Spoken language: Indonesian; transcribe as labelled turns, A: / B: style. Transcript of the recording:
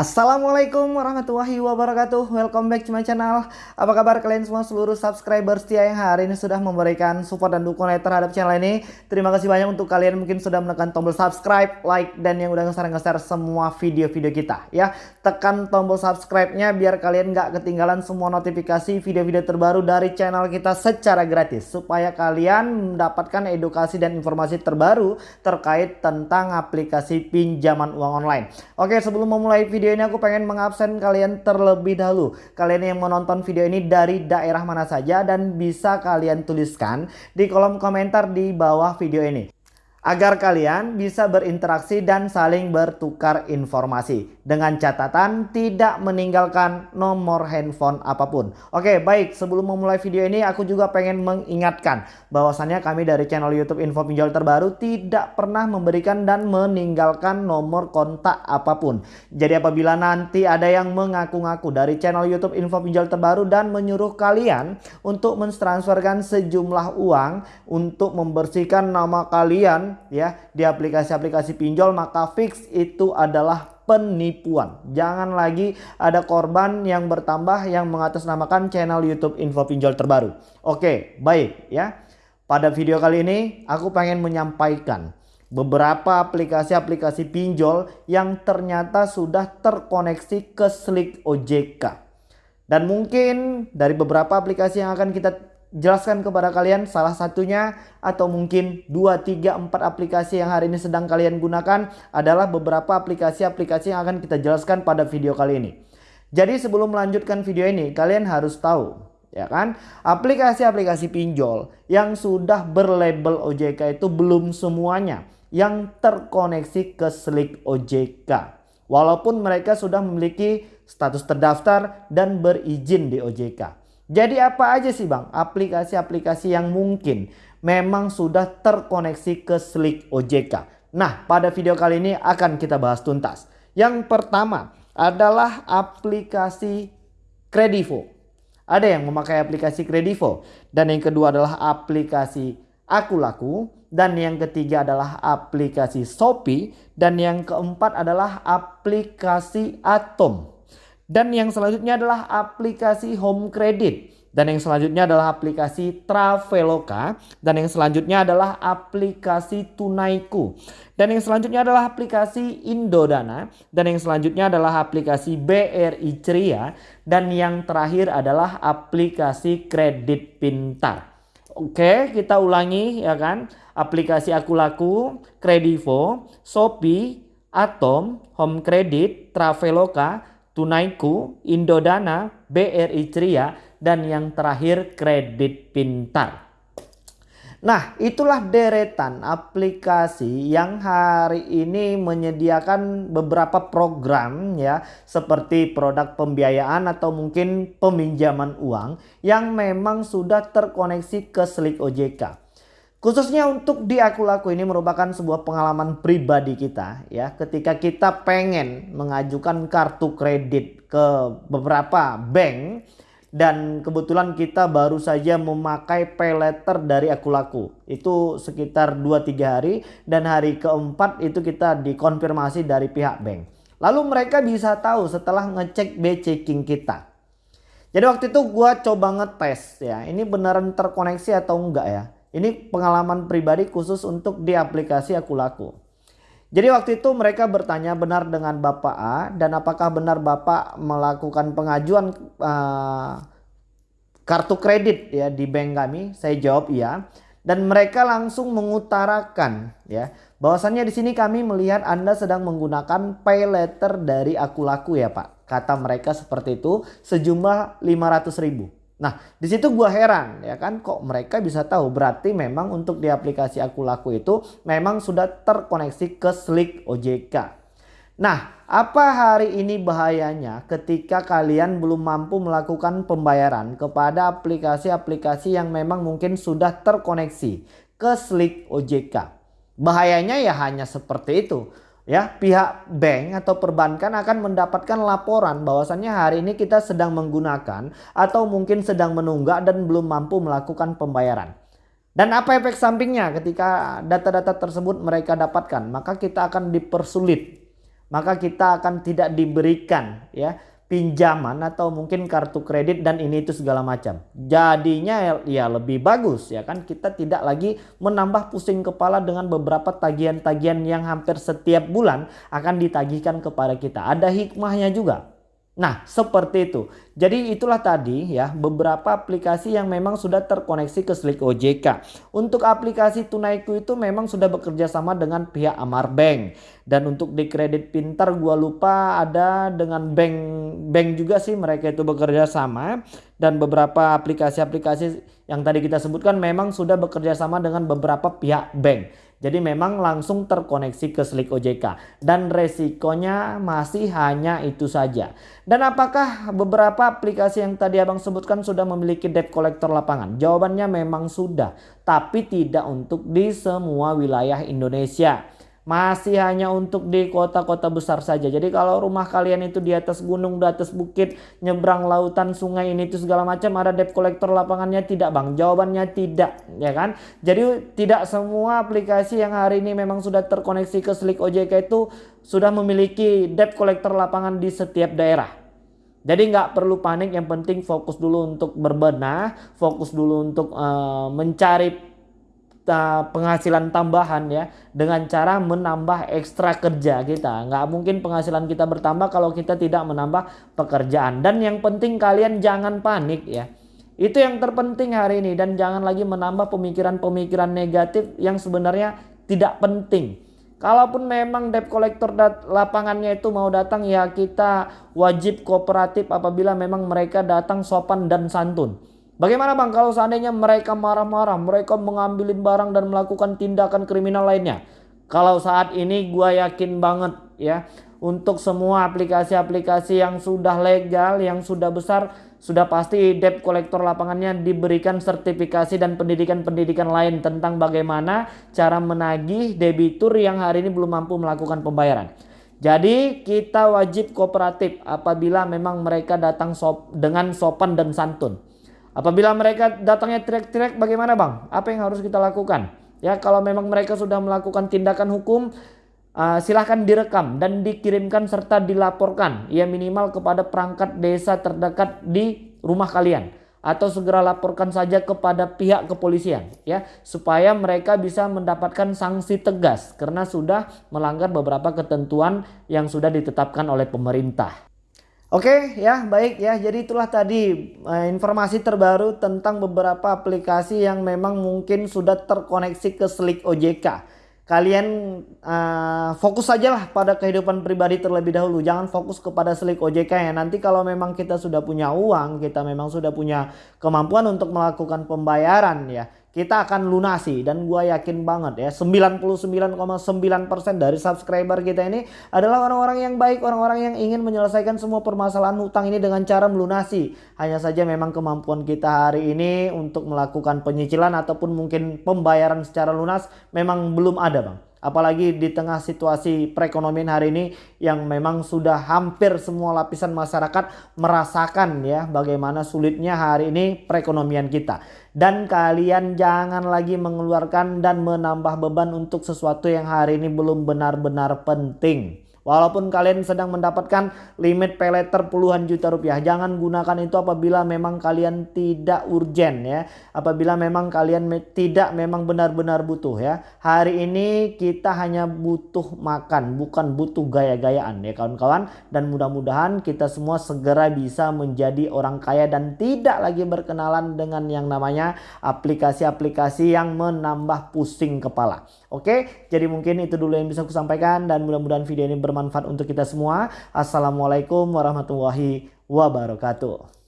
A: Assalamualaikum warahmatullahi wabarakatuh. Welcome back to my channel. Apa kabar kalian semua seluruh subscriber setia yang hari ini sudah memberikan support dan dukungan terhadap channel ini? Terima kasih banyak untuk kalian mungkin sudah menekan tombol subscribe, like, dan yang udah nge-share semua video-video kita ya. Tekan tombol subscribe-nya biar kalian nggak ketinggalan semua notifikasi video-video terbaru dari channel kita secara gratis Supaya kalian mendapatkan edukasi dan informasi terbaru terkait tentang aplikasi pinjaman uang online. Oke sebelum memulai video video ini aku pengen mengabsen kalian terlebih dahulu. Kalian yang menonton video ini dari daerah mana saja dan bisa kalian tuliskan di kolom komentar di bawah video ini agar kalian bisa berinteraksi dan saling bertukar informasi dengan catatan tidak meninggalkan nomor handphone apa pun. Oke, baik. Sebelum memulai video ini aku juga pengen mengingatkan bahwasannya kami dari channel YouTube Info Pinjol Terbaru tidak pernah memberikan dan meninggalkan nomor kontak apa pun. Jadi apabila nanti ada yang mengaku-ngaku dari channel YouTube Info Pinjol Terbaru dan menyuruh kalian untuk mentransferkan sejumlah uang untuk membersihkan nama kalian ya di aplikasi-aplikasi pinjol maka fix itu adalah penipuan. Jangan lagi ada korban yang bertambah yang mengatasnamakan channel YouTube Info Pinjol terbaru. Oke, baik ya. Pada video kali ini aku pengen menyampaikan beberapa aplikasi-aplikasi pinjol yang ternyata sudah terkoneksi ke Slick OJK. Dan mungkin dari beberapa aplikasi yang akan kita jelaskan kepada kalian salah satunya atau mungkin 2, 3, 4 aplikasi yang hari ini sedang kalian gunakan adalah beberapa aplikasi-aplikasi yang akan kita jelaskan pada video kali ini. Jadi sebelum melanjutkan video ini kalian harus tahu ya kan aplikasi-aplikasi pinjol yang sudah berlabel OJK itu belum semuanya yang terkoneksi ke Slick OJK. Walaupun mereka sudah memiliki status terdaftar dan berizin di OJK. Jadi apa aja sih bang aplikasi-aplikasi yang mungkin memang sudah terkoneksi ke Slick OJK. Nah pada video kali ini akan kita bahas tuntas. Yang pertama adalah aplikasi Kredivo. Ada yang memakai aplikasi Kredivo. Dan yang kedua adalah aplikasi Aku Laku. Dan yang ketiga adalah aplikasi Shopee. Dan yang keempat adalah aplikasi Atom. Dan yang selanjutnya adalah aplikasi Home Credit. Dan yang selanjutnya adalah aplikasi Traveloka. Dan yang selanjutnya adalah aplikasi Tunaiku. Dan yang selanjutnya adalah aplikasi Indodana. Dan yang selanjutnya adalah aplikasi BRI Ceria. Dan yang terakhir adalah aplikasi Kredit Pintar. Oke kita ulangi ya kan. Aplikasi Aku Laku, Kredivo, Shopee, Atom, Home Credit, Traveloka, Tunaiku, Indodana, BRI Ceria, dan yang terakhir Kredit Pintar. Nah itulah deretan aplikasi yang hari ini menyediakan beberapa program ya seperti produk pembiayaan atau mungkin peminjaman uang yang memang sudah terkoneksi ke Slick OJK. Khususnya untuk di Aku Laku ini merupakan sebuah pengalaman pribadi kita ya ketika kita pengen mengajukan kartu kredit ke beberapa bank dan kebetulan kita baru saja memakai pay letter dari Aku Laku. Itu sekitar 2-3 hari dan hari keempat itu kita dikonfirmasi dari pihak bank. Lalu mereka bisa tahu setelah ngecek B checking kita. Jadi waktu itu gua coba ngetes ya ini beneran terkoneksi atau enggak ya. Ini pengalaman pribadi khusus untuk di aplikasi Aku Laku. Jadi waktu itu mereka bertanya benar dengan Bapak A dan apakah benar Bapak melakukan pengajuan uh, kartu kredit ya di bank kami? Saya jawab iya. Dan mereka langsung mengutarakan ya bahwasannya di sini kami melihat Anda sedang menggunakan pay letter dari Aku Laku ya Pak. Kata mereka seperti itu sejumlah 500 ribu. Nah, di situ gua heran ya kan kok mereka bisa tahu berarti memang untuk di aplikasi Aku Laku itu memang sudah terkoneksi ke Slick OJK. Nah, apa hari ini bahayanya ketika kalian belum mampu melakukan pembayaran kepada aplikasi-aplikasi yang memang mungkin sudah terkoneksi ke Slick OJK? Bahayanya ya hanya seperti itu ya pihak bank atau perbankan akan mendapatkan laporan bahwasannya hari ini kita sedang menggunakan atau mungkin sedang menunggak dan belum mampu melakukan pembayaran. Dan apa efek sampingnya ketika data-data tersebut mereka dapatkan? Maka kita akan dipersulit maka kita akan tidak diberikan ya pinjaman atau mungkin kartu kredit dan ini itu segala macam. Jadinya ya lebih bagus ya kan kita tidak lagi menambah pusing kepala dengan beberapa tagihan-tagihan yang hampir setiap bulan akan ditagihkan kepada kita. Ada hikmahnya juga. Nah, seperti itu. Jadi itulah tadi ya beberapa aplikasi yang memang sudah terkoneksi ke Slik OJK. Untuk aplikasi Tunaiku itu memang sudah bekerja sama dengan pihak Amar Bank. Dan untuk di kredit pintar gua lupa ada dengan bank bank juga sih mereka itu bekerja sama dan beberapa aplikasi-aplikasi yang tadi kita sebutkan memang sudah bekerja sama dengan beberapa pihak bank. Jadi memang langsung terkoneksi ke Slik OJK dan resikonya masih hanya itu saja. Dan apakah beberapa aplikasi yang tadi Abang sebutkan sudah memiliki debt collector lapangan? Jawabannya memang sudah, tapi tidak untuk di semua wilayah Indonesia masih hanya untuk di kota-kota besar saja. Jadi kalau rumah kalian itu di atas gunung, di atas bukit, nyebrang lautan, sungai ini itu segala macam ada debt collector lapangannya tidak bang? Jawabannya tidak ya kan. Jadi tidak semua aplikasi yang hari ini memang sudah terkoneksi ke Slik OJK itu sudah memiliki debt collector lapangan di setiap daerah. Jadi nggak perlu panik, yang penting fokus dulu untuk berbenah, fokus dulu untuk uh, mencari penghasilan tambahan ya dengan cara menambah ekstra kerja kita. Nggak mungkin penghasilan kita bertambah kalau kita tidak menambah pekerjaan. Dan yang penting kalian jangan panik ya. Itu yang terpenting hari ini. Dan jangan lagi menambah pemikiran-pemikiran negatif yang sebenarnya tidak penting. Kalaupun memang debt collector lapangannya itu mau datang ya kita wajib kooperatif apabila memang mereka datang sopan dan santun Bagaimana bang kalau seandainya mereka marah-marah, mereka mengambilin barang dan melakukan tindakan kriminal lainnya? Kalau saat ini gue yakin banget ya untuk semua aplikasi-aplikasi yang sudah legal, yang sudah besar, sudah pasti debt collector lapangannya diberikan sertifikasi dan pendidikan-pendidikan lain tentang bagaimana cara menagih debitur yang hari ini belum mampu melakukan pembayaran. Jadi kita wajib kooperatif apabila memang mereka datang sop dengan sopan dan santun. Apabila mereka datangnya teriak-teriak bagaimana bang? Apa yang harus kita lakukan? Ya kalau memang mereka sudah melakukan tindakan hukum uh, silahkan direkam dan dikirimkan serta dilaporkan ya minimal kepada perangkat desa terdekat di rumah kalian atau segera laporkan saja kepada pihak kepolisian ya supaya mereka bisa mendapatkan sanksi tegas karena sudah melanggar beberapa ketentuan yang sudah ditetapkan oleh pemerintah. Oke ya baik ya jadi itulah tadi uh, informasi terbaru tentang beberapa aplikasi yang memang mungkin sudah terkoneksi ke Slik OJK. Kalian uh, fokus saja lah pada kehidupan pribadi terlebih dahulu. Jangan fokus kepada Slik OJK ya. Nanti kalau memang kita sudah punya uang, kita memang sudah punya kemampuan untuk melakukan pembayaran ya kita akan lunasi dan gue yakin banget ya 99,9% dari subscriber kita ini adalah orang-orang yang baik, orang-orang yang ingin menyelesaikan semua permasalahan hutang ini dengan cara melunasi. Hanya saja memang kemampuan kita hari ini untuk melakukan penyicilan ataupun mungkin pembayaran secara lunas memang belum ada bang. Apalagi di tengah situasi perekonomian hari ini yang memang sudah hampir semua lapisan masyarakat merasakan ya bagaimana sulitnya hari ini perekonomian kita. Dan kalian jangan lagi mengeluarkan dan menambah beban untuk sesuatu yang hari ini belum benar-benar penting. Walaupun kalian sedang mendapatkan limit pay letter puluhan juta rupiah. Jangan gunakan itu apabila memang kalian tidak urgent ya. Apabila memang kalian me tidak memang benar-benar butuh ya. Hari ini kita hanya butuh makan bukan butuh gaya-gayaan ya kawan-kawan. Dan mudah-mudahan kita semua segera bisa menjadi orang kaya dan tidak lagi berkenalan dengan yang namanya aplikasi-aplikasi yang menambah pusing kepala. Oke, jadi mungkin itu dulu yang bisa aku sampaikan dan mudah-mudahan video ini bermanfaat untuk kita semua. Assalamualaikum warahmatullahi wabarakatuh.